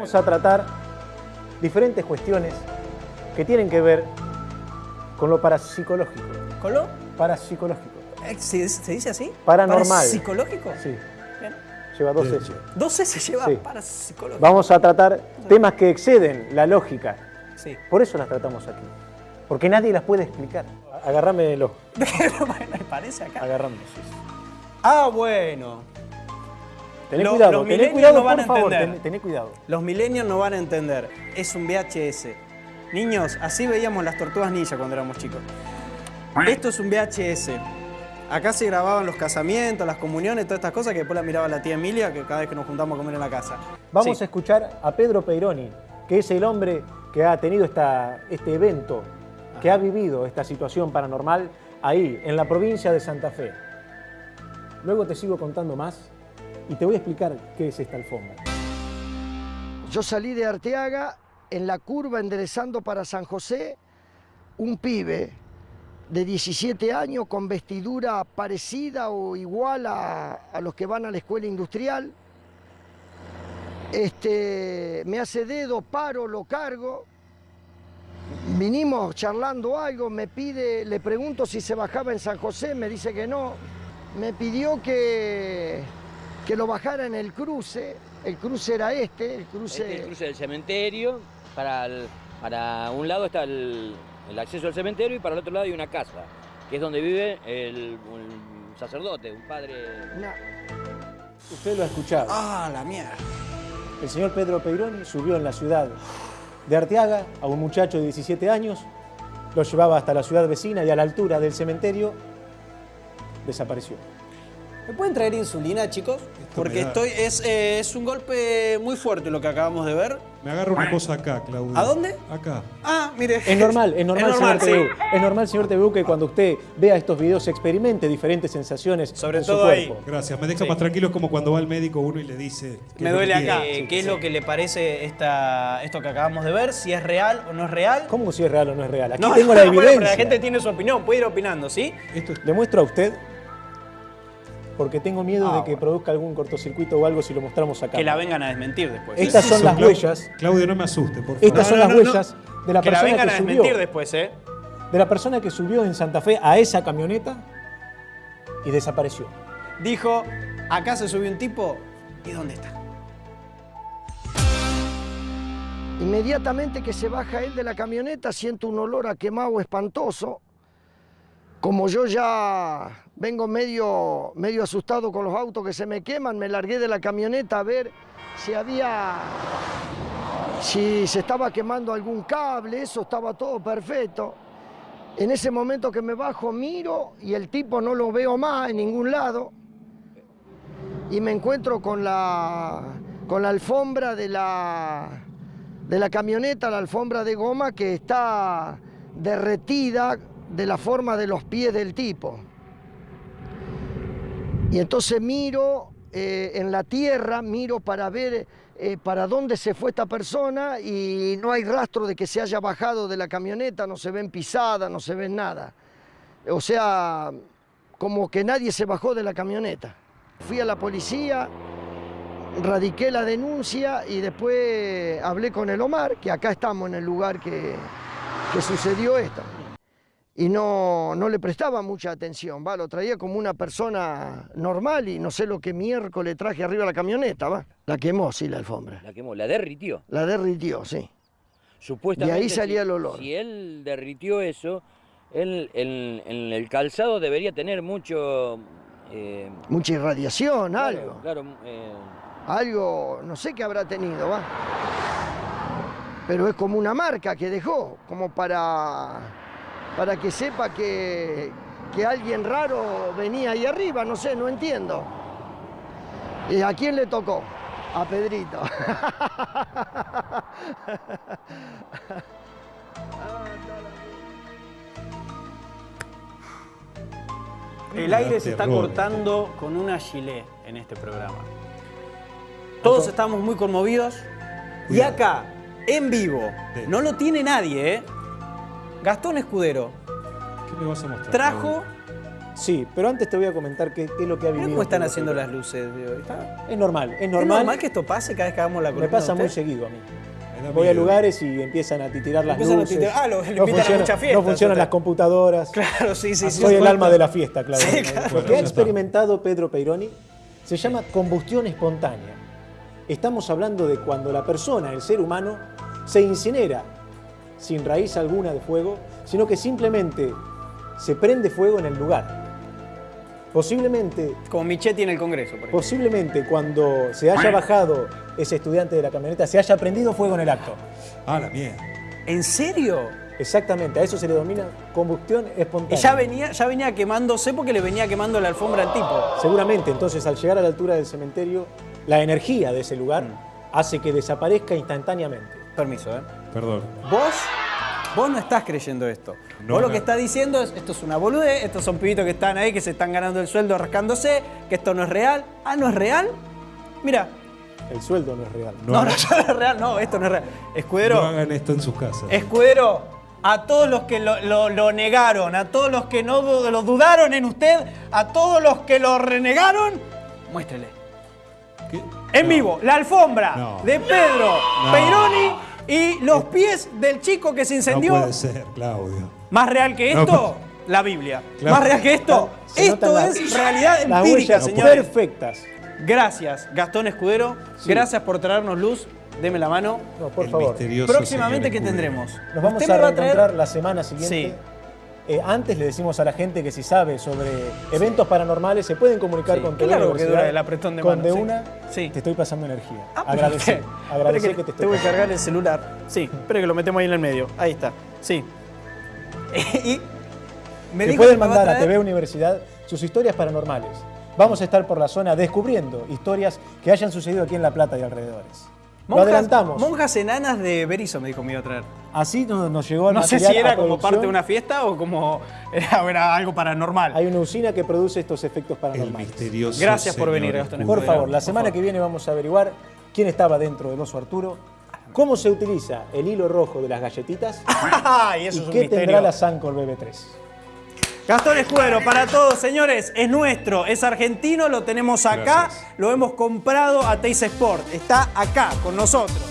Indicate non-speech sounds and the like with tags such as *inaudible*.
Vamos a tratar diferentes cuestiones que tienen que ver con lo parapsicológico. ¿Con lo? Parapsicológico. Eh, ¿Se, se dice así? Paranormal. ¿Psicológico? Sí, Bien. lleva dos. S. Dos S lleva Sí. para psicológico. Vamos a tratar temas que exceden la lógica. Sí. Por eso las tratamos aquí. Porque nadie las puede explicar. Agarrámelo. *laughs* bueno, me parece acá. Agarrame. sí. Ah, bueno. Tené Lo- cuidado, los tené cuidado, no van por a favor, tené, tené cuidado. Los milenios no van a entender. Es un VHS. Niños, así veíamos las tortugas ninja cuando éramos chicos. Esto es un VHS. Acá se grababan los casamientos, las comuniones, todas estas cosas que después la miraba la tía Emilia que cada vez que nos juntamos a comer en la casa. Vamos Sí. a escuchar a Pedro Peironi, que es el hombre que ha tenido esta, este evento, que ha vivido esta situación paranormal ahí, en la provincia de Santa Fe. Luego te sigo contando más y te voy a explicar qué es esta alfombra. Yo salí de Arteaga en la curva enderezando para San José, un pibe de 17 años con vestidura parecida o igual a, los que van a la escuela industrial. Este, me hace dedo, paro, lo cargo. Vinimos charlando algo, me pide, le pregunto si se bajaba en San José, me dice que no. Me pidió que, que lo bajara en el cruce. El cruce era este, el cruce. Este es el cruce del cementerio. Para, el- para un lado está el, el acceso al cementerio y para el otro lado hay una casa, que es donde vive el, un sacerdote, un padre. Usted lo ha escuchado. Ah, la mierda. El señor Pedro Peironi subió en la ciudad de Arteaga a un muchacho de 17 años, lo llevaba hasta la ciudad vecina y a la altura del cementerio desapareció. ¿Me pueden traer insulina, chicos? Porque estoy, es, eh, es un golpe muy fuerte lo que acabamos de ver. Me agarra una cosa acá, Claudio. ¿A dónde? Acá. Ah, mire. Es normal, es normal, Es normal, señor sí. TVU. Es normal, señor TVU, que cuando usted vea estos videos experimente diferentes sensaciones Sobre en su todo ahí. cuerpo. Gracias. Me deja Sí. más tranquilo es como cuando va al médico uno y le dice. que Me duele acá. Sí, ¿Qué es lo que le parece esta, esto que acabamos de ver? Si es real o no es real. ¿Cómo si es real o no es real? Aquí No, tengo no, la bueno, evidencia. pero la gente tiene su opinión, puede ir opinando, ¿sí? Esto es- Le muestro a usted porque tengo miedo Ah, de que bueno. produzca algún cortocircuito o algo si lo mostramos acá. Que la vengan a desmentir después. Estas son Eso, las huellas. Claudio, no me asuste, por favor. Estas No, son no, las no, no. huellas de la que la persona vengan que a subió. desmentir después, ¿eh? De la persona que subió en Santa Fe a esa camioneta y desapareció. Dijo, acá se subió un tipo, ¿y dónde está? Inmediatamente que se baja él de la camioneta, siento un olor a quemado espantoso. Como yo ya vengo medio, medio asustado con los autos que se me queman, me largué de la camioneta a ver si había, si se estaba quemando algún cable, eso estaba todo perfecto. En ese momento que me bajo, miro y el tipo no lo veo más en ningún lado. Y me encuentro con la, con la alfombra de la, de la camioneta, la alfombra de goma que está derretida de la forma de los pies del tipo. Y entonces miro eh, en la tierra, miro para ver eh, para dónde se fue esta persona y no hay rastro de que se haya bajado de la camioneta, no se ven pisadas, no se ven nada. O sea, como que nadie se bajó de la camioneta. Fui a la policía, radiqué la denuncia y después hablé con el Omar, que acá estamos en el lugar que, que sucedió esto. Y no, no le prestaba mucha atención, ¿va? lo traía como una persona normal y no sé lo que miércoles traje arriba la camioneta, ¿va? la quemó, sí, la alfombra. La quemó, la derritió. La derritió, sí. Supuestamente. De ahí salía si- el olor. Si él derritió eso, él, en, en el calzado debería tener mucho. eh, Mucha irradiación, claro, algo. Claro, eh, Algo, no sé qué habrá tenido, ¿va? Pero es como una marca que dejó, como para, para que sepa que, que alguien raro venía ahí arriba, no sé, no entiendo. ¿Y a quién le tocó? A Pedrito. *laughs* El aire se está cortando con una gilet en este programa. Todos estamos muy conmovidos. Y acá, en vivo, no lo tiene nadie, ¿eh? Gastón Escudero ¿Qué me vas a mostrar? trajo? Sí, pero antes te voy a comentar qué, qué es lo que ha vivido. cómo están Pedro haciendo las luces de hoy. Está- Es normal, es ¿Es normal. normal que esto pase cada vez que hagamos la Me columna pasa de muy seguido a mí. Me Voy a lugares y empiezan a titirar las Empiezan a luces. titirar- ah, lo- lo invitan a fiestas, No funcionan las computadoras. *laughs* Claro, sí, sí, sí. Soy el alma de la fiesta, Claudio. Sí, Lo claro. que Bueno, ha experimentado Pedro Peironi se llama combustión espontánea. Estamos hablando de cuando la persona, el ser humano, se incinera sin raíz alguna de fuego, sino que simplemente se prende fuego en el lugar. Posiblemente, Como Michetti en el Congreso, por ejemplo. posiblemente cuando se haya bajado ese estudiante de la camioneta, se haya prendido fuego en el acto. Ah, la mierda. ¿En serio? Exactamente, a eso se le denomina combustión Y espontánea. ya venía, ya venía quemándose porque le venía quemando la alfombra al tipo. Seguramente, entonces, al llegar a la altura del cementerio, la energía de ese lugar hace que desaparezca instantáneamente. Permiso, ¿eh? Perdón. Vos, vos no estás creyendo esto. No, vos lo no. que estás diciendo es, esto es una boludez, estos son pibitos que están ahí, que se están ganando el sueldo rascándose, que esto no es real. Ah, ¿no es real? Mira, El sueldo no es real. No, *laughs* no, no, es real, no, esto no es real. Escudero, no hagan esto en sus casas. Escudero, a todos los que lo, lo- lo negaron, a todos los que no lo dudaron en usted, a todos los que lo renegaron, muéstrele. ¿Qué? En No. vivo, la alfombra No. de Pedro No. Peironi y los pies del chico que se No incendió. puede ser, Claudio. Más real que No, esto, la Biblia. Claro. Más real que esto, Se esto es realidad Las empírica, huellas señores. perfectas. Gracias, Gastón Escudero. Gracias por traernos luz. Deme la mano. No, por El favor. Próximamente, señor ¿qué tendremos? Nos vamos a me va a traer- reencontrar la semana siguiente. Sí. Eh, antes le decimos a la gente que si sabe sobre eventos paranormales se pueden comunicar Sí. con TV largo que dura el apretón de Con mano, de una Sí. te estoy pasando energía. Ah, pero Agradece, usted- agradece espere que, te estoy tengo que pasando. cargar el celular. Sí, espere que lo metemos ahí en el medio. Ahí está. Sí. *laughs* y me que pueden a mandar a, traer- TV Universidad sus historias paranormales. Vamos a estar por la zona descubriendo historias que hayan sucedido aquí en La Plata y alrededores. Lo Monjas- adelantamos. Monjas enanas de Berizo me dijo que me iba a traer. Así nos, nos llegó el No sé si era como parte de una fiesta o como era, *laughs* era algo paranormal. Hay una usina que produce estos efectos El paranormales. misterioso Gracias por venir, Gastón. Por favor, la semana favor. que viene vamos a averiguar quién estaba dentro del oso Arturo, cómo se utiliza el hilo rojo de las galletitas *laughs* Ay, eso y es un qué misterio. tendrá la Sancor BB3. Gastón Escudero, para todos, señores, es nuestro, es argentino, lo tenemos acá, Gracias. lo hemos comprado a Teis Sport, está acá con nosotros.